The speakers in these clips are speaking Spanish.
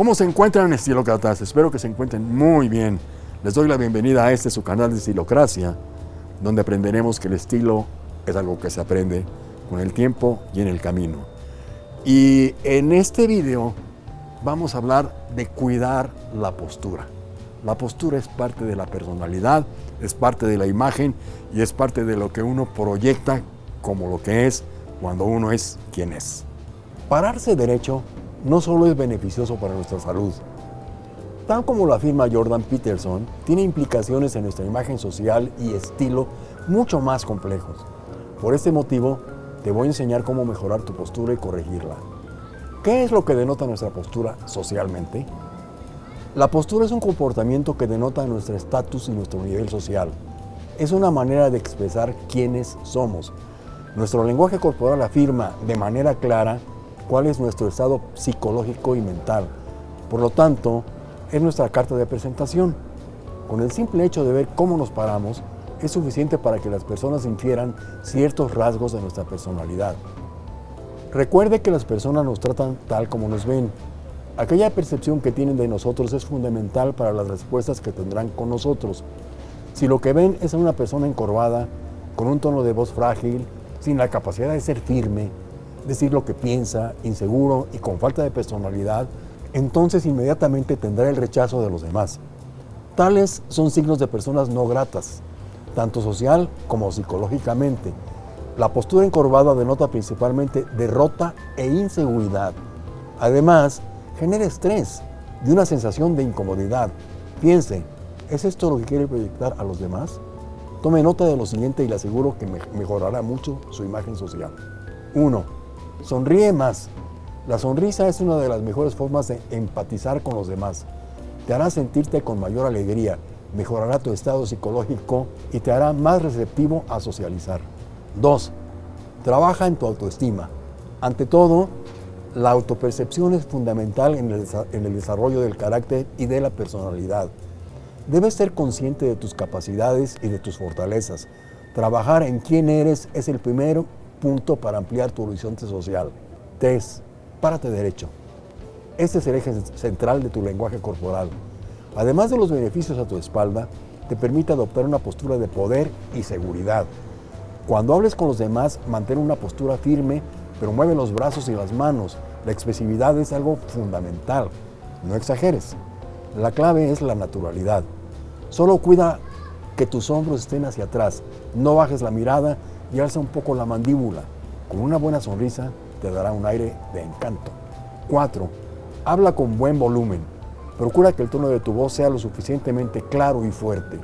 ¿Cómo se encuentran estilócratas? Espero que se encuentren muy bien. Les doy la bienvenida a este su canal de Estilocracia, donde aprenderemos que el estilo es algo que se aprende con el tiempo y en el camino. Y en este video vamos a hablar de cuidar la postura. La postura es parte de la personalidad, es parte de la imagen y es parte de lo que uno proyecta como lo que es cuando uno es quien es. Pararse derecho no solo es beneficioso para nuestra salud, tal como lo afirma Jordan Peterson, tiene implicaciones en nuestra imagen social y estilo mucho más complejos. Por este motivo, te voy a enseñar cómo mejorar tu postura y corregirla. ¿Qué es lo que denota nuestra postura socialmente? La postura es un comportamiento que denota nuestro estatus y nuestro nivel social. Es una manera de expresar quiénes somos. Nuestro lenguaje corporal afirma de manera clara cuál es nuestro estado psicológico y mental. Por lo tanto, es nuestra carta de presentación. Con el simple hecho de ver cómo nos paramos, es suficiente para que las personas infieran ciertos rasgos de nuestra personalidad. Recuerde que las personas nos tratan tal como nos ven. Aquella percepción que tienen de nosotros es fundamental para las respuestas que tendrán con nosotros. Si lo que ven es a una persona encorvada, con un tono de voz frágil, sin la capacidad de ser firme, decir lo que piensa, inseguro y con falta de personalidad, entonces inmediatamente tendrá el rechazo de los demás. Tales son signos de personas no gratas, tanto social como psicológicamente. La postura encorvada denota principalmente derrota e inseguridad. Además, genera estrés y una sensación de incomodidad. Piense, ¿es esto lo que quiere proyectar a los demás? Tome nota de lo siguiente y le aseguro que mejorará mucho su imagen social. 1. Sonríe más. La sonrisa es una de las mejores formas de empatizar con los demás. Te hará sentirte con mayor alegría, mejorará tu estado psicológico y te hará más receptivo a socializar. 2. Trabaja en tu autoestima. Ante todo, la autopercepción es fundamental en el, en el, desarrollo del carácter y de la personalidad. Debes ser consciente de tus capacidades y de tus fortalezas. Trabajar en quién eres es el primer punto para ampliar tu horizonte social. 3. Párate derecho. Este es el eje central de tu lenguaje corporal. Además de los beneficios a tu espalda, te permite adoptar una postura de poder y seguridad. Cuando hables con los demás, mantén una postura firme, pero mueve los brazos y las manos. La expresividad es algo fundamental. No exageres. La clave es la naturalidad. Solo cuida que tus hombros estén hacia atrás. No bajes la mirada y alza un poco la mandíbula. Con una buena sonrisa te dará un aire de encanto. 4. Habla con buen volumen. Procura que el tono de tu voz sea lo suficientemente claro y fuerte.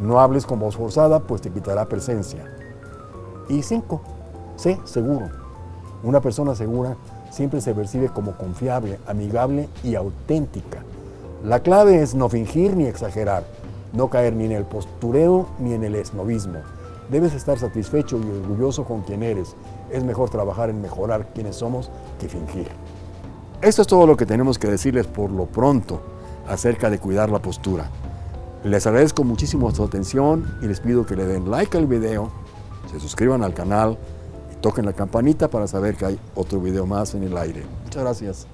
No hables con voz forzada, pues te quitará presencia. Y 5. Sé seguro. Una persona segura siempre se percibe como confiable, amigable y auténtica. La clave es no fingir ni exagerar, no caer ni en el postureo ni en el esnovismo. Debes estar satisfecho y orgulloso con quien eres. Es mejor trabajar en mejorar quienes somos que fingir. Esto es todo lo que tenemos que decirles por lo pronto acerca de cuidar la postura. Les agradezco muchísimo su atención y les pido que le den like al video, se suscriban al canal y toquen la campanita para saber que hay otro video más en el aire. Muchas gracias.